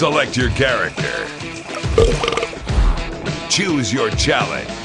Select your character. Choose your challenge.